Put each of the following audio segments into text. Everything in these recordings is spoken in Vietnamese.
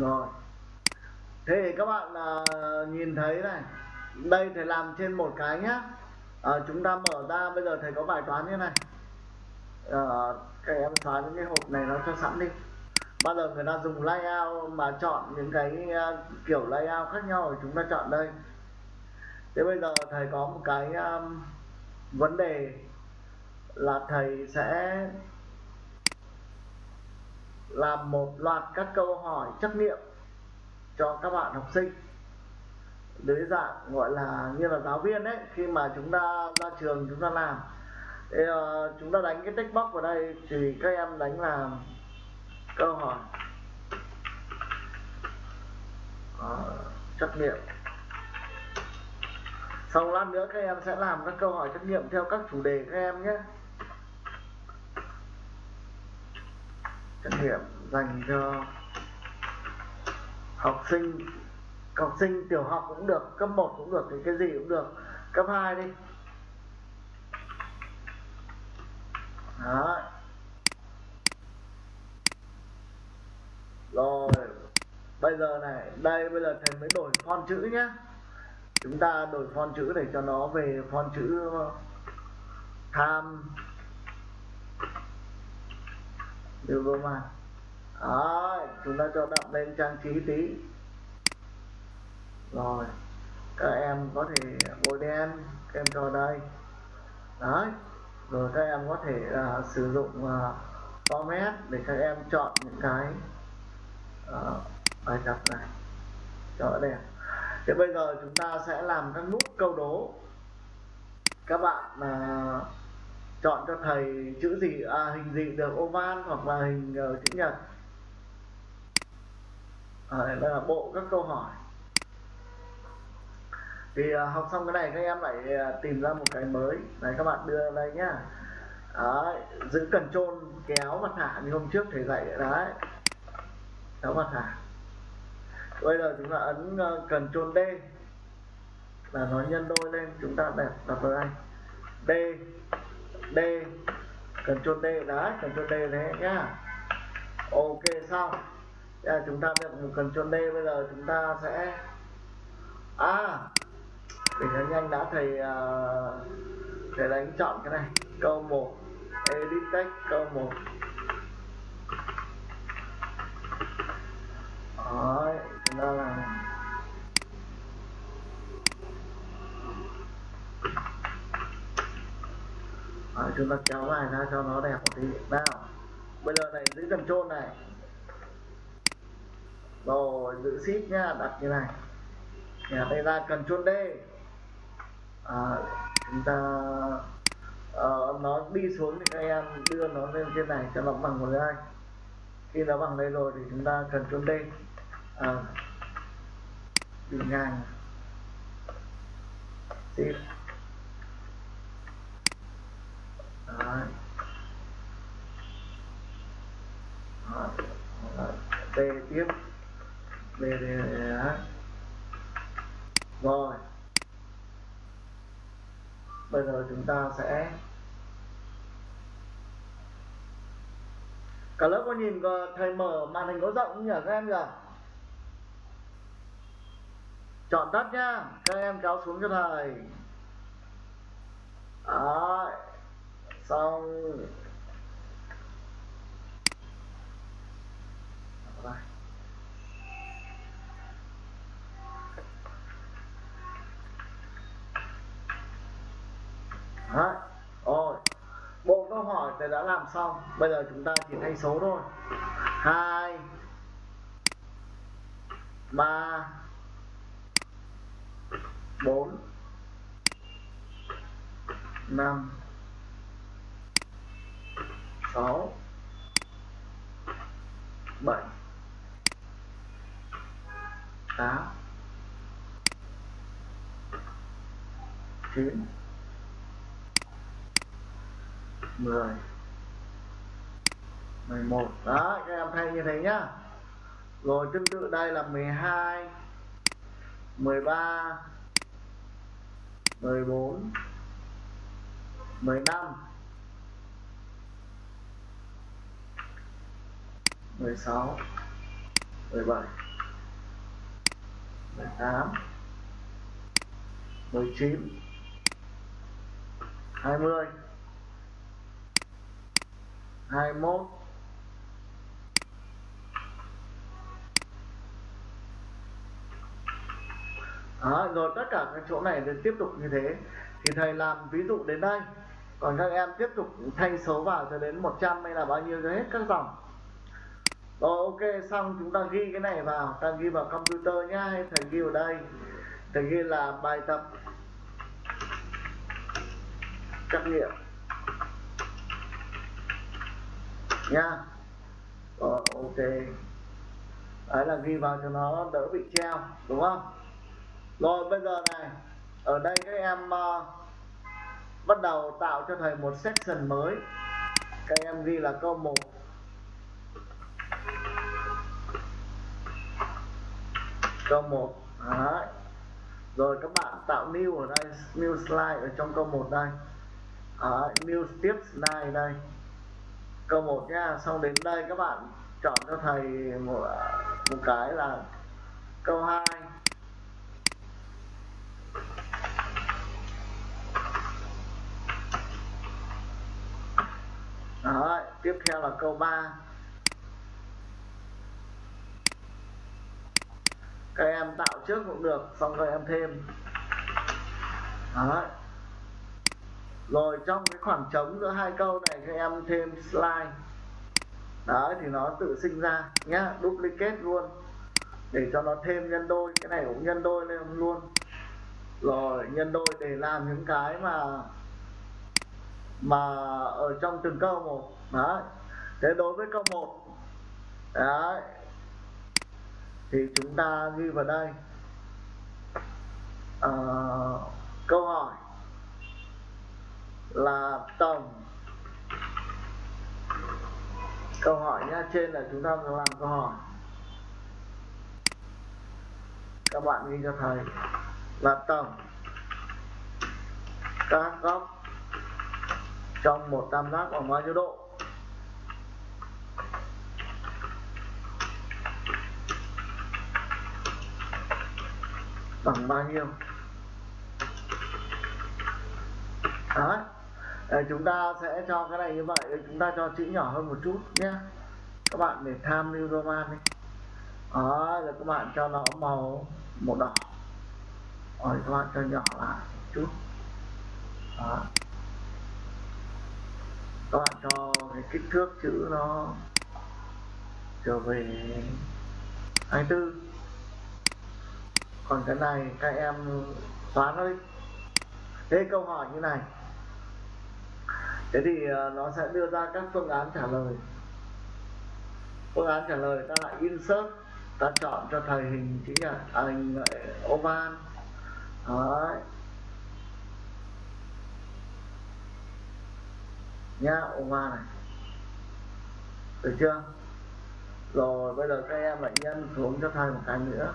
rồi. Thế thì các bạn à, nhìn thấy này. Đây thầy làm trên một cái nhá. À, chúng ta mở ra bây giờ thầy có bài toán như này. À, các em xóa những cái hộp này nó cho sẵn đi. Bao giờ người ta dùng layout mà chọn những cái uh, kiểu layout khác nhau thì chúng ta chọn đây. Thế bây giờ thầy có một cái um, vấn đề là thầy sẽ làm một loạt các câu hỏi trắc nghiệm cho các bạn học sinh. Dưới dạng gọi là như là giáo viên đấy khi mà chúng ta ra trường chúng ta làm. Thì uh, chúng ta đánh cái text box vào đây thì các em đánh là câu hỏi. Uh, trắc nghiệm. Sau lát nữa các em sẽ làm các câu hỏi trắc nghiệm theo các chủ đề các em nhé. Trắc nghiệm dành cho học sinh. Học sinh tiểu học cũng được, cấp 1 cũng được, thì cái gì cũng được. Cấp 2 đi. Đó. rồi, bây giờ này, đây bây giờ thầy mới đổi font chữ nhé chúng ta đổi font chữ để cho nó về font chữ ờ, tham điều vô mà đó chúng ta cho đậm lên trang trí tí. Rồi các em có thể bôi đen các em cho đây. Đấy rồi các em có thể uh, sử dụng uh, format để các em chọn những cái uh, bài tập này. Cho đẹp. Thế bây giờ chúng ta sẽ làm các nút câu đố. Các bạn uh, chọn cho thầy chữ gì? À, hình gì được? Oval hoặc là hình uh, chữ nhật? À, đây là bộ các câu hỏi. Thì uh, học xong cái này các em lại uh, tìm ra một cái mới. Này các bạn đưa đây nhá. Đấy, giữ cần trôn kéo mặt thả. Như hôm trước thầy dạy đấy. Kéo mặt thả. Bây giờ chúng ta ấn ờ, cần trôn D. Là nó nhân đôi lên chúng ta đặt đặt vào đây. D. D. Ctrl trôn D đấy Ctrl trôn D thế nhá. Ok xong. À, chúng ta được một Ctrl D bây giờ chúng ta sẽ à để cho nhanh đã thầy uh, thầy đánh chọn cái này. Câu 1 edit text câu 1 Đấy, chúng ta làm. Đấy, chúng ta kéo dài ra cho nó đẹp một tí. Nào bây giờ này giữ cần trôn này. Rồi giữ ship nha, đặt như này. Nhà đây ra cần trôn D. À, chúng ta uh, nó đi xuống thì các em đưa nó lên trên này cho nó bằng một cái khi nó bằng đây rồi thì chúng ta cần chôn D. À, đi ngang ship Đấy. Đấy. Tiếp. B D, e, rồi. Bây giờ chúng ta sẽ cả lớp có nhìn thầy mở màn hình có rộng không nhỉ các em nhỉ? Chọn tắt nhá các em kéo xuống cho thầy. Đó xong đây Đấy. Rồi. Bộ thì đã làm xong. Bây giờ chúng ta chỉ thay số thôi. 2 3 4 5 6 7 8 9 10 11 đó, các em thay như thế nhá. Rồi, tương tự đây là 12 13 14 15 16 17 18 19 20 21 Đó, rồi tất cả các chỗ này đều tiếp tục như thế. Thì thầy làm ví dụ đến đây. Còn các em tiếp tục thay số vào cho đến 100 hay là bao nhiêu cho hết các dòng. Rồi ok xong chúng ta ghi cái này vào. Ta ghi vào computer nhá hay thầy ghi vào đây. Thầy ghi là bài tập trắc nghiệm. Nha. Rồi ok. Đấy là ghi vào cho nó đỡ bị treo đúng không? Rồi bây giờ này ở đây các em uh, bắt đầu tạo cho thầy một section mới các em ghi là câu 1 câu 1 Đấy. rồi các bạn tạo new ở đây new slide ở trong câu 1 đây Đấy. new tiếp slide đây câu 1 nha xong đến đây các bạn chọn cho thầy một, ờ, một cái là câu 2 Đó, tiếp theo là câu 3 các em tạo trước cũng được, xong rồi em thêm. Đó. rồi, trong cái khoảng trống giữa hai câu này, các em thêm slide. Đấy, thì nó tự sinh ra nhá, duplicate luôn. Để cho nó thêm nhân đôi, cái này cũng nhân đôi lên luôn. Rồi, nhân đôi để làm những cái mà mà ở trong từng câu một. Đấy. Thế đối với câu một đấy thì chúng ta ghi vào đây. À, câu hỏi là tổng. Câu hỏi nha trên là chúng ta làm câu hỏi. Các bạn ghi cho thầy. Là tổng. Các góc trong một tam giác bằng bao nhiêu độ? Bằng bao nhiêu? Đó. Ờ, chúng ta sẽ cho cái này như vậy, chúng ta cho chữ nhỏ hơn một chút nhé. Các bạn để tham lưu roman đi. Đó, rồi các bạn cho nó màu màu đỏ. Rồi các bạn cho nhỏ lại một chút. Đó các bạn cho cái kích thước chữ nó trở về 24 còn cái này các em xóa nó đi. Thế câu hỏi như này. Thế thì ờ, nó sẽ đưa ra các phương án trả lời. Phương án trả lời ta lại insert ta chọn cho thầy hình chữ nhật à, hình ờ, oval đấy. Nhá oval này. Được chưa? Rồi, bây giờ các em lại nhân xuống cho thầy một cái nữa.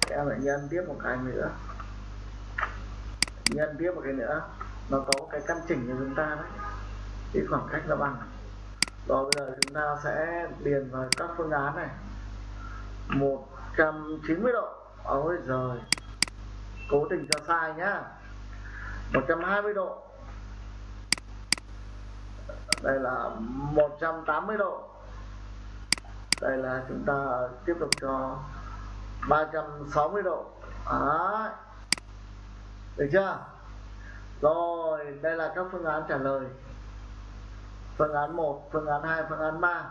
Các em lại nhân tiếp một cái nữa. Nhân tiếp một cái nữa. Nó có cái căn chỉnh cho chúng ta đấy. Cái khoảng cách nó bằng. Rồi, bây giờ chúng ta sẽ điền vào các phương án này. 190 độ. Ôi giời. Cố tình cho sai nhá. 120 độ đây là 180 độ. Đây là chúng ta tiếp tục cho 360 độ. Đấy. được chưa? Rồi, đây là các phương án trả lời. Phương án 1 phương án 2 phương án 3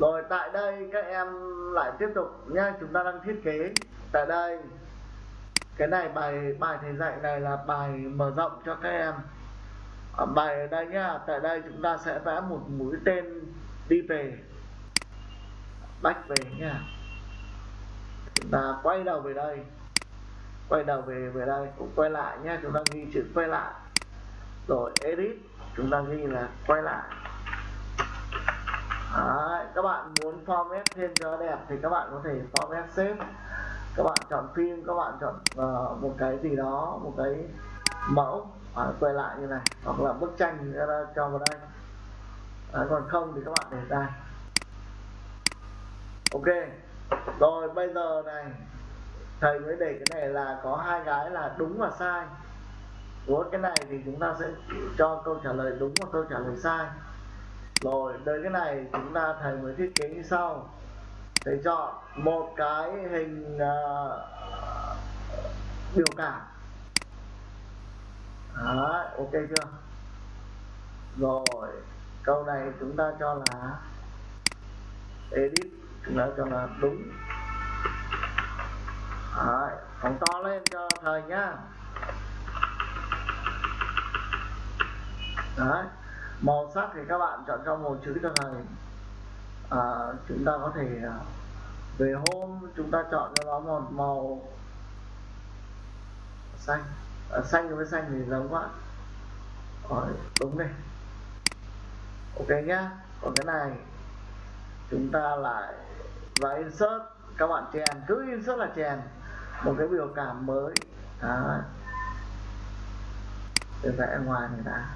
rồi, tại đây các em lại tiếp tục nha chúng ta đang thiết kế tại đây. Cái này bài bài thầy dạy này là bài mở rộng cho các em ở bài ở đây nhá tại đây chúng ta sẽ vẽ một mũi tên đi về. Bách về nha chúng ta quay đầu về đây. Quay đầu về về đây cũng quay lại nhá chúng ta ghi chữ quay lại. Rồi edit chúng ta ghi là quay lại. Đấy, các bạn muốn format thêm cho đẹp thì các bạn có thể format xếp các bạn chọn phim các bạn chọn uh, một cái gì đó một cái mẫu à, quay lại như này hoặc là bức tranh cho, cho vào đây. À, còn không thì các bạn để đây. Ok rồi bây giờ này thầy mới để cái này là có hai cái là đúng và sai. Của cái này thì chúng ta sẽ cho câu trả lời đúng và câu trả lời sai. Rồi tới cái này chúng ta thầy mới thiết kế như sau. Thầy chọn một cái hình uh, biểu cảm. Đấy, ok chưa? Rồi câu này chúng ta cho là edit chúng ta cho là đúng. Đấy, phóng to lên cho thầy nhá Đấy. màu sắc thì các bạn chọn cho màu chữ cho thầy. À, chúng ta có thể à, về hôm chúng ta chọn cho nó một màu xanh à, xanh với xanh thì giống quá. Ờ, đúng đây ok nhá. Còn cái này chúng ta lại và insert. Các bạn chèn cứ insert là chèn một cái biểu cảm mới. Đó. để vẽ ngoài này đã.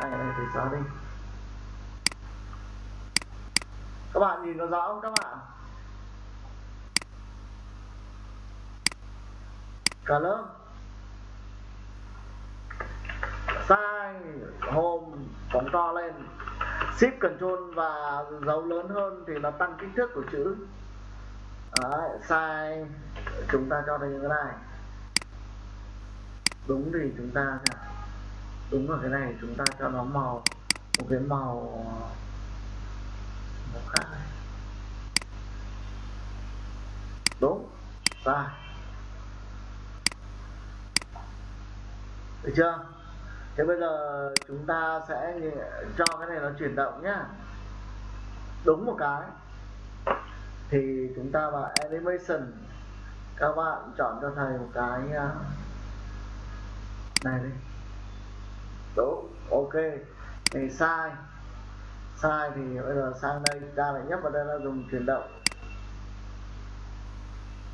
Hai này thì xóa đi. Các bạn nhìn nó rõ không các bạn? Cả lớp. Sang home phóng to lên. Shift control và dấu lớn hơn thì nó tăng kích thước của chữ. Đấy, sai. Chúng ta cho đây như thế này. Đúng thì chúng ta đúng ở cái này chúng ta cho nó màu. Một cái màu màu khác này. đúng sai. Được chưa? Thế bây giờ chúng ta sẽ cho cái này nó chuyển động nhá. Đúng một cái. Thì chúng ta vào animation. Các bạn chọn cho thầy một cái à, này đi. Đúng ok. Thì sai. Sai thì bây giờ sang đây. Ta lại nhấp vào đây là dùng chuyển động.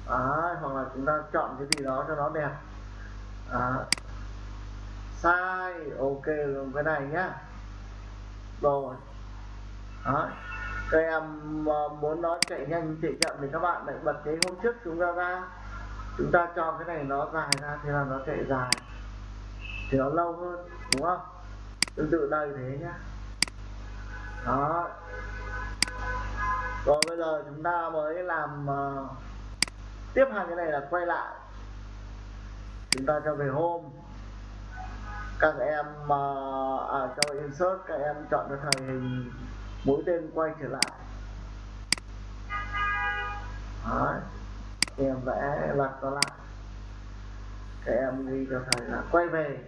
À, hoặc là chúng ta chọn cái gì đó cho nó đẹp. À, sai. Ok luôn. Cái này nhá. Rồi. Đó các em ờ, muốn nó chạy nhanh chạy chậm thì các bạn lại bật cái hôm trước chúng ta ra. Chúng ta cho cái này nó dài ra thì là nó chạy dài. Thì nó lâu hơn đúng không? Tương tự đây thế nhá. Đó rồi bây giờ chúng ta mới làm uh, tiếp hai cái này là quay lại. Chúng ta cho về home các em uh, à, cho insert các em chọn cho thầy hình mũi tên quay trở lại. Đấy. em vẽ lật nó lại. Các em ghi cho thầy là quay về.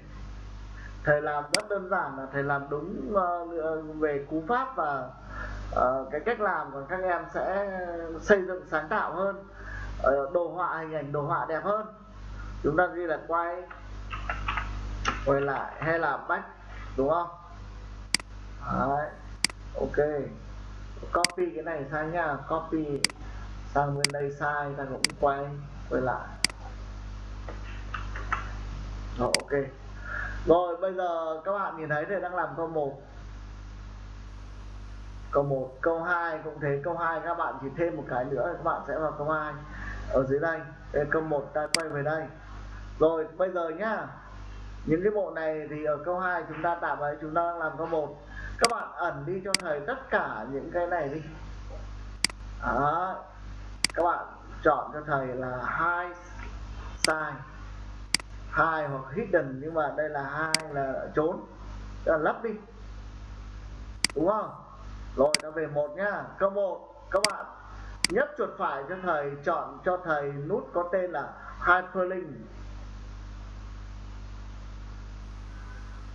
Thầy làm rất đơn giản là thầy làm đúng uh, về cú pháp và uh, cái cách làm của các em sẽ xây dựng sáng tạo hơn. Uh, đồ họa hình ảnh đồ họa đẹp hơn. Chúng ta ghi là quay quay lại hay là back đúng không? Đấy ok. Copy cái này sang nha copy sang bên đây sai ta cũng quay quay lại. Đó, ok. Rồi bây giờ các bạn nhìn thấy thầy đang làm câu 1 câu 1 câu 2 cũng thế. Câu 2 các bạn chỉ thêm một cái nữa các bạn sẽ vào câu 2 ở dưới đây. Đây câu 1 ta quay về đây. Rồi bây giờ nhá những cái bộ này thì ở câu 2 chúng ta tạm ấy, chúng ta đang làm câu 1 các bạn ẩn đi cho thầy tất cả những cái này đi. Đó các bạn chọn cho thầy là hai sai, hai hoặc hidden, nhưng mà đây là hai là trốn. Là lấp đi. Đúng không? Rồi ta về một nhá. Câu một, các bạn nhấp chuột phải cho thầy, chọn cho thầy nút có tên là hyperlink.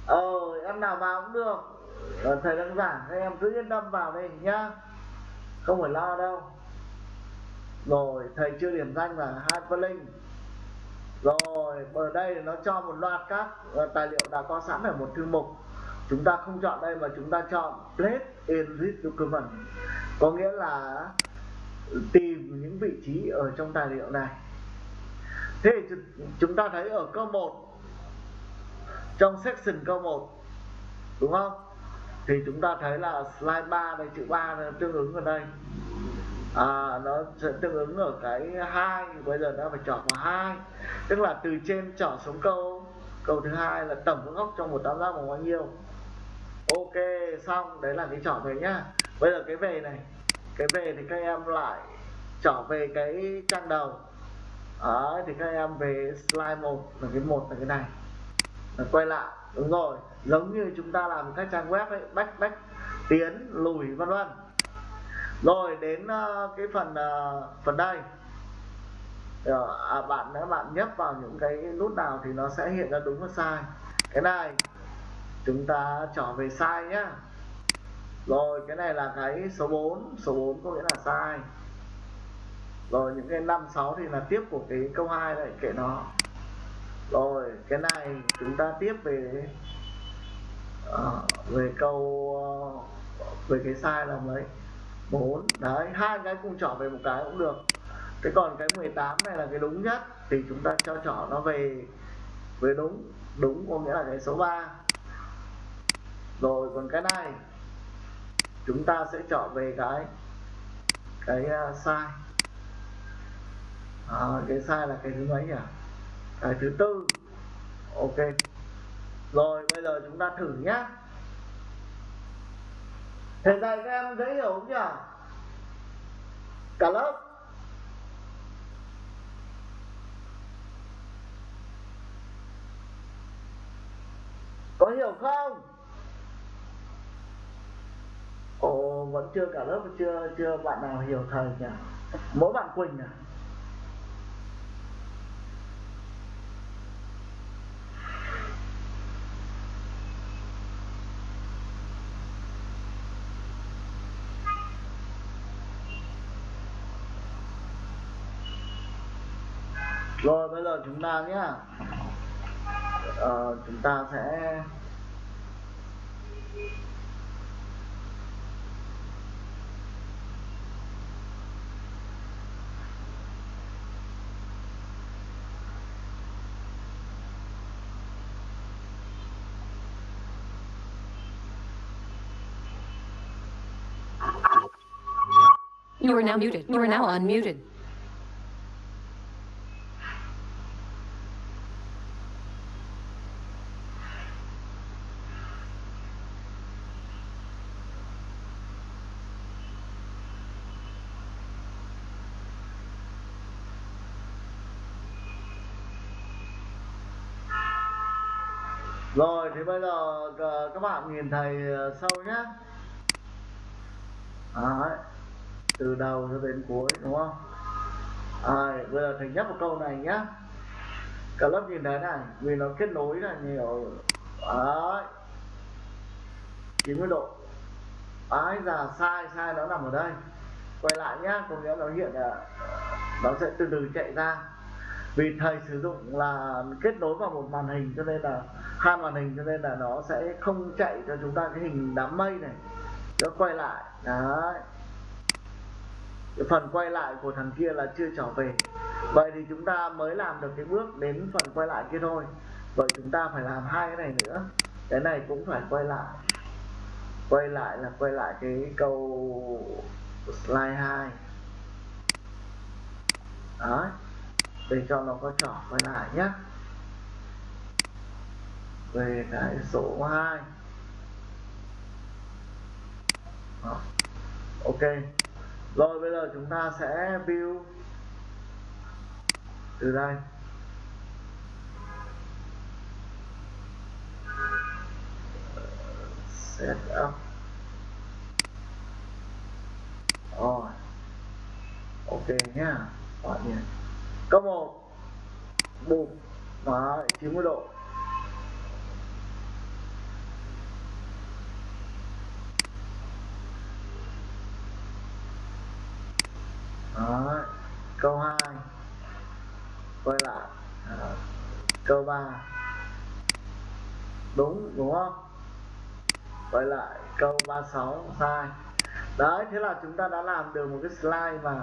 Ờ em nào vào cũng được. Ờ, thầy đang giảng các em cứ yên tâm vào đây nhá. Không phải lo đâu. Rồi thầy chưa điểm danh là hyperlink rồi ở đây nó cho một loạt các ờ, tài liệu đã có sẵn ở một thư mục. Chúng ta không chọn đây mà chúng ta chọn place in this document. Có nghĩa là tìm những vị trí ở trong tài liệu này. Thế thì chúng ta thấy ở câu 1 trong section câu 1 đúng không? Thì chúng ta thấy là slide 3 đây chữ 3 tương ứng ở đây. À, nó sẽ tương ứng ở cái hai bây giờ nó phải chọn vào hai. Tức là từ trên chọn xuống câu câu thứ hai là tổng góc trong một tam giác bằng bao nhiêu? Ok xong đấy là cái chọn về nhá. Bây giờ cái về này cái về thì các em lại trở về cái trang đầu. Đấy, thì các em về slide 1 là cái một là cái này quay lại. Đúng rồi. Giống như chúng ta làm các trang web ấy bách bách tiến lùi vân vân. Rồi đến uh, cái phần uh, phần đây. Ờ, à, bạn nếu bạn nhấp vào những cái nút nào thì nó sẽ hiện ra đúng và sai. Cái này chúng ta trở về sai nhá. Rồi cái này là cái số 4 số 4 có nghĩa là sai. Rồi những cái năm sáu thì là tiếp của cái câu 2 này kệ nó rồi cái này chúng ta tiếp về uh, về câu uh, về cái sai là mấy bốn đấy hai cái cùng trỏ về một cái cũng được. Thế còn cái 18 này là cái đúng nhất thì chúng ta cho trỏ nó về về đúng. Đúng có nghĩa là cái số 3 rồi còn cái này chúng ta sẽ chọn về cái cái uh, sai. À, cái sai là cái thứ mấy nhỉ? Cái thứ tư. Ok. Rồi, bây giờ chúng ta thử nhá. Thầy dạy các em dễ hiểu không nhỉ? Cả lớp. Có hiểu không? Ồ, vẫn chưa cả lớp, chưa chưa bạn nào hiểu thầy nhỉ? Mỗi bạn quỳnh à rồi bây giờ chúng ta nhé uh, ờ, chúng ta sẽ You are now muted. You are now unmuted. Rồi thì bây giờ ờ, các bạn nhìn thầy ờ, sâu sau nhé Đấy. từ đầu cho đến cuối đúng không à, bây giờ thầy nhắc một câu này nhé. cả lớp nhìn thấy này vì nó kết nối là nhiều Đấy. 90 độ Ái giờ sai sai nó nằm ở đây quay lại nhá có nghĩa nó hiện là nó sẽ từ từ chạy ra vì thầy sử dụng là kết nối vào một màn hình cho nên là, hai màn hình cho nên là nó sẽ không chạy cho chúng ta cái hình đám mây này. Nó quay lại, đấy. Cái phần quay lại của thằng kia là chưa trở về. Vậy thì chúng ta mới làm được cái bước đến phần quay lại kia thôi. Vậy chúng ta phải làm hai cái này nữa. Cái này cũng phải quay lại. Quay lại là quay lại cái câu slide 2 đấy để cho nó có trở quay lại nhé. Về cái số 2 Đó. ok. Rồi, bây giờ chúng ta sẽ view từ đây. Set up. Rồi. Ok nhá. Gọi điện cấp 1 bùm Đấy, 90 độ. Đó. câu 2 quay lại. Đó. câu 3 đúng đúng không? Quay lại câu 36 sai đấy thế là chúng ta đã làm được một cái slide mà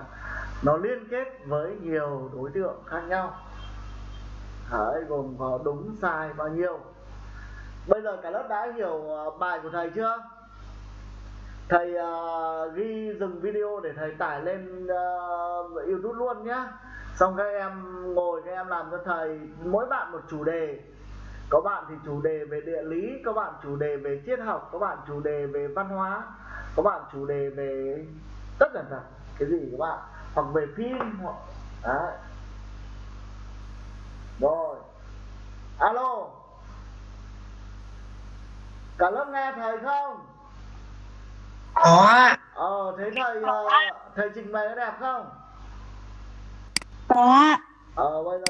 nó liên kết với nhiều đối tượng khác nhau. Đấy gồm có đúng sai bao nhiêu? Bây giờ cả lớp đã hiểu ờ, bài của thầy chưa? Thầy uh, ghi dừng video để thầy tải lên uh, youtube luôn nhé. xong các em ngồi các em làm cho thầy mỗi bạn một chủ đề. Có bạn thì chủ đề về địa lý có bạn chủ đề về triết học có bạn chủ đề về văn hóa có bạn chủ đề về tất cả cả cái gì các bạn? Hoặc về phim hoặc đấy rồi. Alo. Cả lớp nghe thầy không? Có ờ thế thầy ờ, thầy trình bày có đẹp không? Có ờ bây giờ